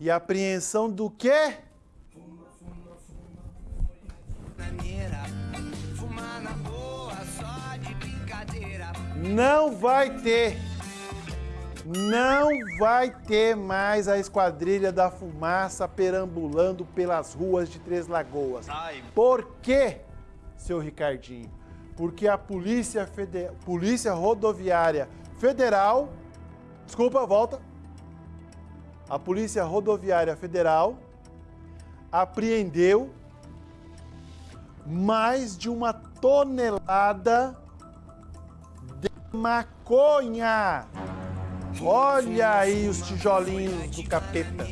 E apreensão do quê? Não vai ter. Não vai ter mais a Esquadrilha da Fumaça perambulando pelas ruas de Três Lagoas. Por quê, seu Ricardinho? Porque a Polícia, Fede... Polícia Rodoviária Federal. Desculpa, volta. A Polícia Rodoviária Federal apreendeu mais de uma tonelada de maconha. Olha aí os tijolinhos do capeta.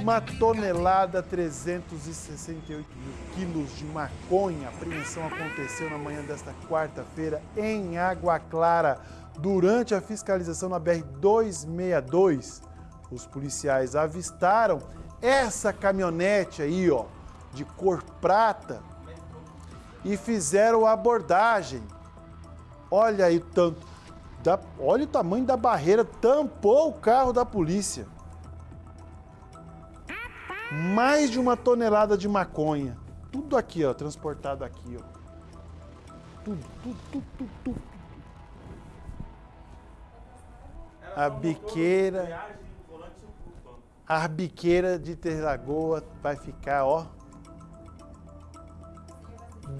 Uma tonelada 368 mil quilos de maconha. A apreensão aconteceu na manhã desta quarta-feira em Água Clara. Durante a fiscalização na BR-262, os policiais avistaram essa caminhonete aí, ó, de cor prata e fizeram a abordagem. Olha aí o tanto. Da, olha o tamanho da barreira, tampou o carro da polícia. Mais de uma tonelada de maconha. Tudo aqui, ó, transportado aqui, ó. Tudo, tudo, tudo, tudo. A biqueira. A biqueira de Terlagoa vai ficar, ó.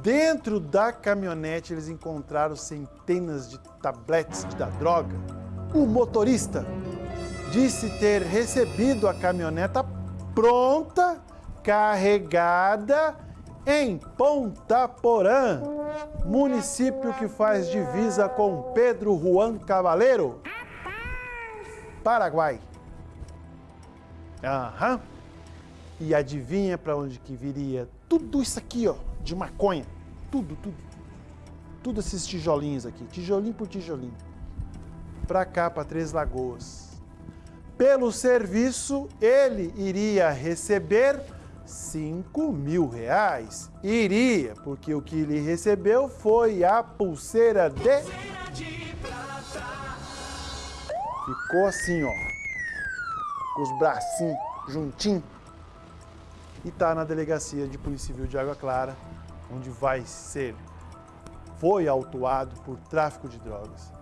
Dentro da caminhonete eles encontraram centenas de tabletes da droga. O motorista disse ter recebido a caminhoneta pronta, carregada em Ponta Porã, município que faz divisa com Pedro Juan Cavaleiro, Paraguai. Aham. E adivinha para onde que viria tudo isso aqui, ó, de maconha. Tudo, tudo. Tudo esses tijolinhos aqui, tijolinho por tijolinho. Para cá, para Três Lagoas. Pelo serviço, ele iria receber 5 mil reais. Iria, porque o que ele recebeu foi a pulseira de... Ficou assim, ó. Com os bracinhos juntinhos. E tá na delegacia de Polícia Civil de Água Clara, onde vai ser, foi autuado por tráfico de drogas.